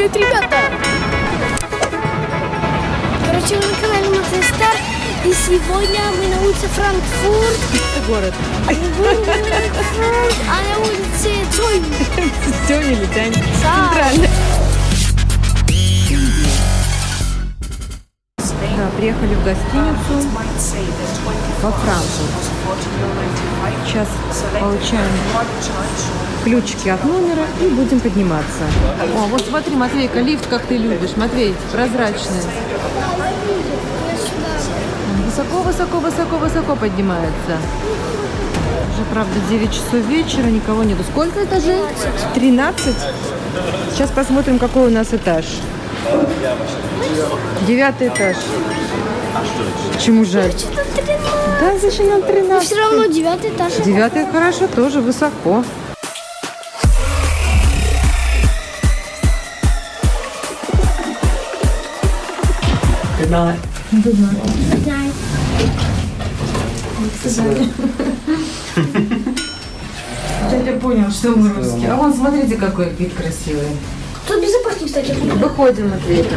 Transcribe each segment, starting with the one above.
Привет, ребята! Короче, вы на канале Матвей Стар. И сегодня мы на улице Франкфурт. город. Франкфурт, а на улице Цой. Тёмя или Тянь? Центральный. Да, приехали в гостиницу во Франкфурт. Сейчас получаем ключики от номера и будем подниматься. О, вот смотри, Матвейка, лифт, как ты любишь. Матвей, прозрачный. Высоко, высоко, высоко, высоко поднимается. Уже, правда, 9 часов вечера, никого нету. Сколько этажей? 13. Сейчас посмотрим, какой у нас этаж. Девятый этаж. Почему жаль? Что-то 13. Да, зачем нам Но 13? все равно девятый этаж. Девятый хорошо, тоже высоко. Good night. Я понял, что мы русские. А вон, смотрите, какой вид красивый. Тут безопаснее, кстати. Выходим, Матвейка.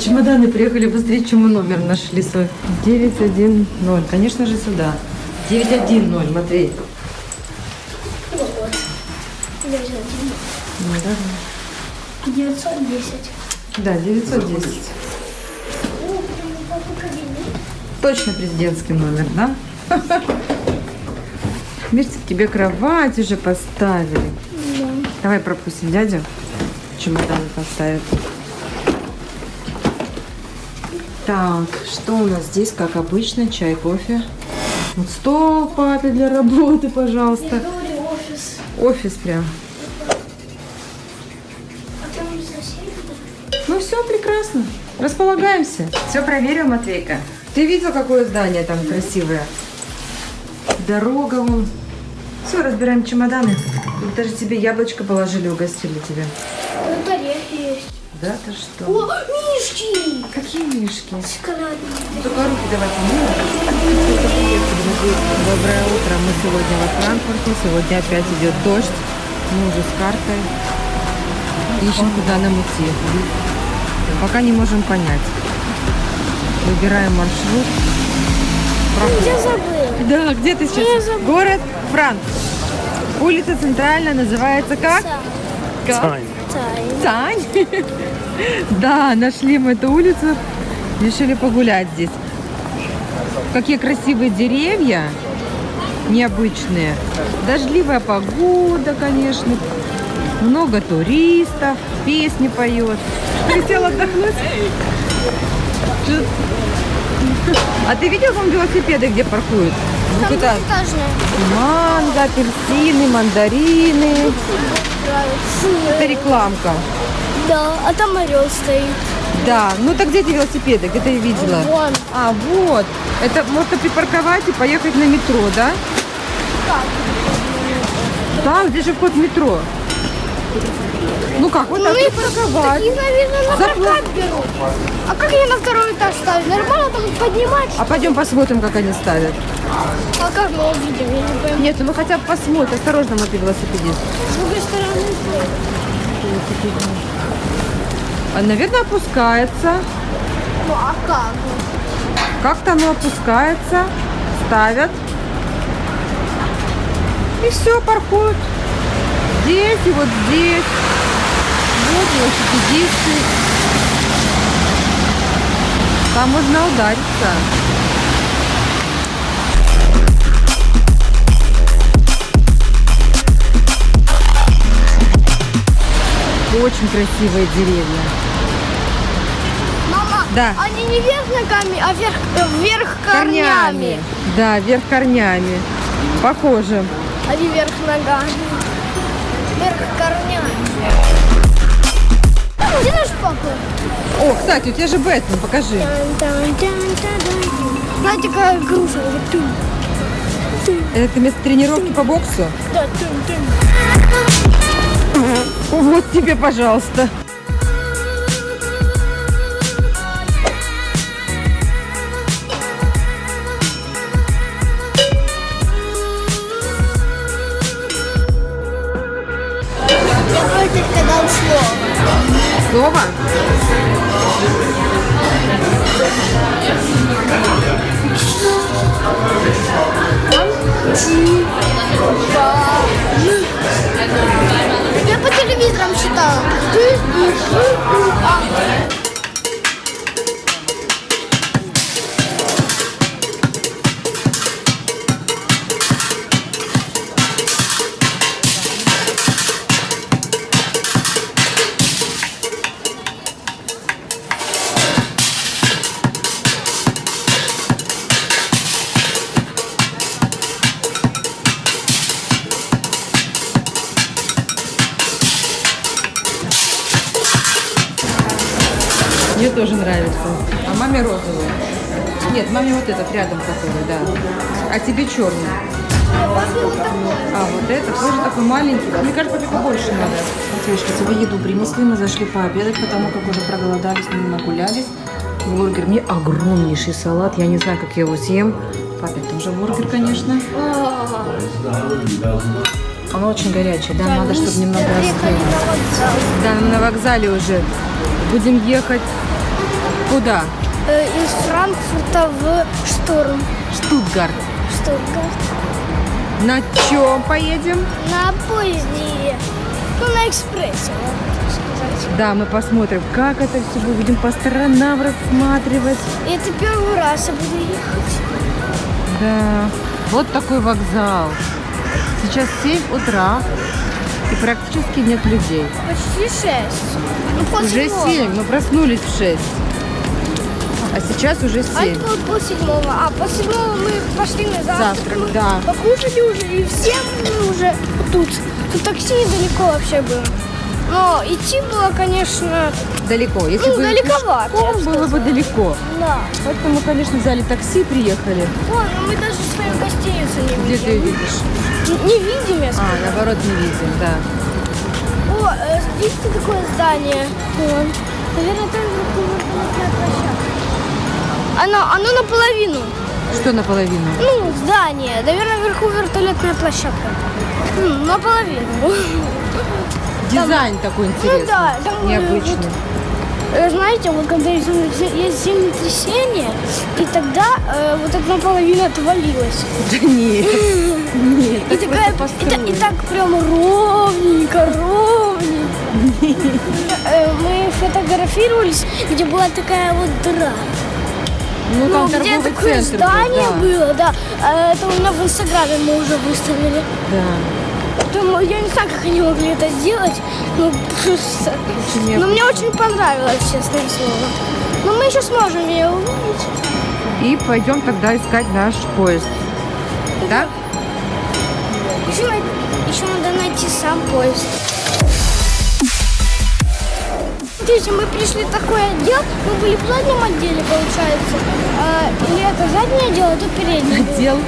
Чемоданы приехали быстрее, чем мы номер нашли свой. 910. Конечно же, сюда. 910, Матвей. Да. 910. Да, 910. О, прям папа кабинет. Точно президентский номер, да? Видите, к тебе кровать уже поставили. Да. Давай пропустим дядю. Чемоданы поставят. Так, что у нас здесь, как обычно, чай, кофе. Вот стол папе для работы, пожалуйста. офис. Офис прям. А. Ну все, прекрасно. Располагаемся. Все проверил, Матвейка. Ты видел, какое здание там красивое? Дорога вон. Все, разбираем чемоданы. Даже тебе яблочко положили, угостили тебя. Да, ты что? О, мишки! Какие мишки? Шоколадные. Только руки давай помыем. Доброе утро. Мы сегодня во Франкфурте. Сегодня опять идет дождь. Мы уже с картой. Ищем, куда нам идти. Пока не можем понять. Выбираем маршрут. Я забыл. Да, где ты Я сейчас? забыла. Город Франк. Улица центральная называется как? Как? Тай. Тань. Да, нашли мы эту улицу. Решили погулять здесь. Какие красивые деревья. Необычные. Дождливая погода, конечно. Много туристов. Песни поет. Хотел отдохнуть? А ты видел там велосипеды, где паркуют? Там манго, апельсины, мандарины. Нравится. Это рекламка. Да, а там орел стоит. Да, ну так где эти велосипеды? Где ты видела? Вон. А, вот. Это можно припарковать и поехать на метро, да? Как? Да, где же вход в метро? Ну как, вот так Ну, и припарковать. Такие, наверное, на Запла- берут. А как я на второй этаж ставлю? Нормально там поднимать? А пойдем посмотрим, как они ставят. А как мы увидим? Я не пойму. Нет, ну мы хотя бы посмотрим. Осторожно, мой велосипедист. С другой стороны. А, наверное, опускается. Ну, а как? Как-то оно опускается, ставят. И все, паркуют. Здесь и вот здесь. Вот велосипедисты. Там можно удариться. Очень красивые деревья. Мама, Да. они не вверх ногами, а вверх, э, вверх корнями. Да, вверх корнями. Похоже. Не вверх ногами. Вверх корнями. Где наш папа? О, кстати, у тебя же Бэтмен, покажи. Знаете, какая груша? Это место тренировки по боксу? да. Вот тебе, пожалуйста. Слово. Слово? Я по телевизорам читала. Нравится. А маме розовый. Нет, маме вот этот рядом который, да. А тебе черный. А вот это тоже такой маленький. Мне кажется, папе побольше надо. Девушка, тебе еду принесли, мы зашли пообедать, потому как уже проголодались, мы нагулялись. Бургер, мне огромнейший салат, я не знаю, как я его съем. Папе тоже бургер, конечно. Он очень горячий, да, надо, чтобы немного остыл. Да, на вокзале уже. Будем ехать куда? Э, Из Франкфурта в Штурм. Штутгарт. Штутгарт. На чем поедем? На поезде. Ну, на экспрессе, можно сказать. Да, мы посмотрим, как это все будет. Будем по сторонам рассматривать. Это первый раз я буду ехать. Да, вот такой вокзал. Сейчас 7 утра и практически нет людей. Почти шесть. Ну, пол Уже седьмого. 7, мы проснулись в 6. А сейчас уже А 7. это было пол седьмого. А пол седьмого мы пошли на завтрак. Завтрак, мы да. Покушали уже, и все мы уже тут. Тут такси недалеко вообще было. Но идти было, конечно, Далеко. Если Ну, бы далековато, пешком бы было бы далеко. да. Поэтому, конечно, взяли такси, приехали. Вон, ну мы даже свою гостиницу не Где ты ее видим. видишь? Н- Не видим, я сказала. А, наоборот, не видим, да. О, э, видите такое здание? Наверное, там вертолетная площадка. Оно, оно наполовину. Что наполовину? Ну, здание. Наверное, вверху вертолетная площадка. Наполовину. Дизайн такой интересный. Ну да, там, необычный. Э, Знаете, вот когда есть землетряс- есть землетрясение, и тогда э, вот это наполовину отвалилось. Да нет. Нет, И, так такая, и, та- и так прям ровненько, ровненько. Э, Мы фотографировались, где была такая вот дыра. Ну, там где торговый такое центр был, здание да. было, да. А Это у меня в Инстаграме мы уже выставили. Да. Поэтому я не знаю, как они могли это сделать. Ну, просто. Очень Но мне очень понравилось, честное слово. Но мы еще сможем ее увидеть. И пойдем тогда искать наш поезд. Да? Еще, най- еще надо найти сам поезд. Смотрите, мы пришли в такой отдел, мы были в заднем отделе, получается. А, или это заднее отдел, это переднее. было. Отдел.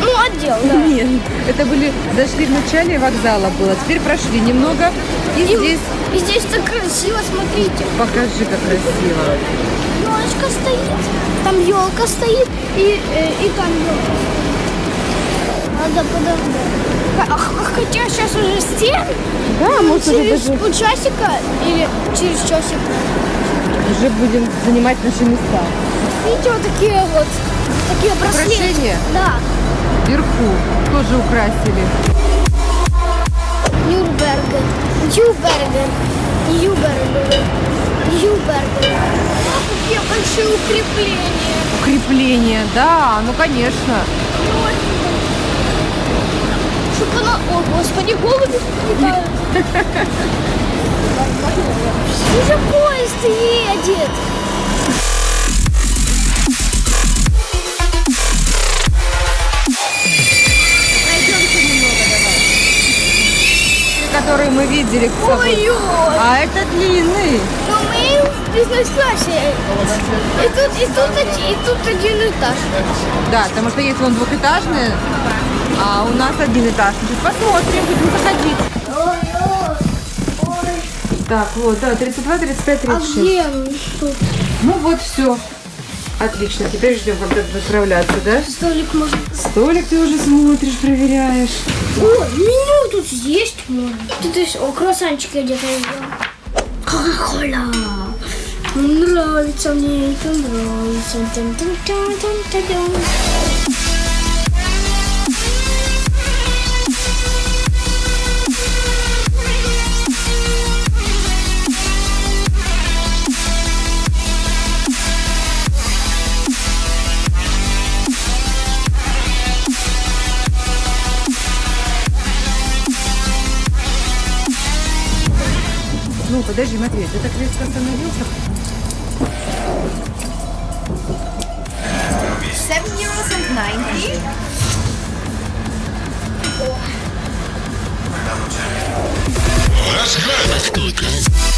Ну, отдел, да. Нет, это были, зашли в начале вокзала было, теперь прошли немного, и И, здесь и здесь так красиво, смотрите. покажи, как красиво. Елочка стоит, там елка стоит, и, э, и там елка Надо подождать. Хотя сейчас уже 7, Да, может уже через полчасика или через часик. уже будем занимать наши места. Видите, вот такие вот, такие браслеты. Украшения? Да, Вверху тоже украсили. Нюрнберген, Нюрнберген, Нюрнберген, Нюрнберген. Какие большие укрепления. Укрепление, да, ну конечно. Чтоб она... О, господи, голуби летают. Уже поезд едет. Которые мы видели. Ой-ой. А это длинный. Но мы в бизнес-классе. И тут, и тут, и тут один этаж. Да, потому что есть вон двухэтажные, а у нас один этаж. Значит, посмотрим, будем заходить. Так, вот, да, 32, 35, 36. А где он? Ну вот, все. Отлично, теперь ждем, когда отправляться, да? Столик можно. Столик ты уже смотришь, проверяешь. О, меню тут есть можно. Тут есть, о, круассанчик я где-то взял. Кока-кола. Нравится мне это, нравится. Ты так резко остановился? Seven euros and ninety. Let's go!